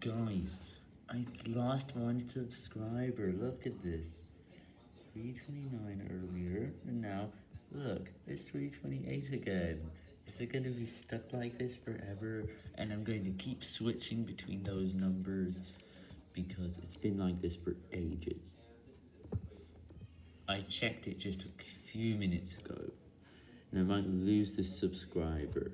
Guys, I lost one subscriber, look at this. 329 earlier, and now, look, it's 328 again. Is it going to be stuck like this forever? And I'm going to keep switching between those numbers, because it's been like this for ages. I checked it just a few minutes ago, and I might lose this subscriber.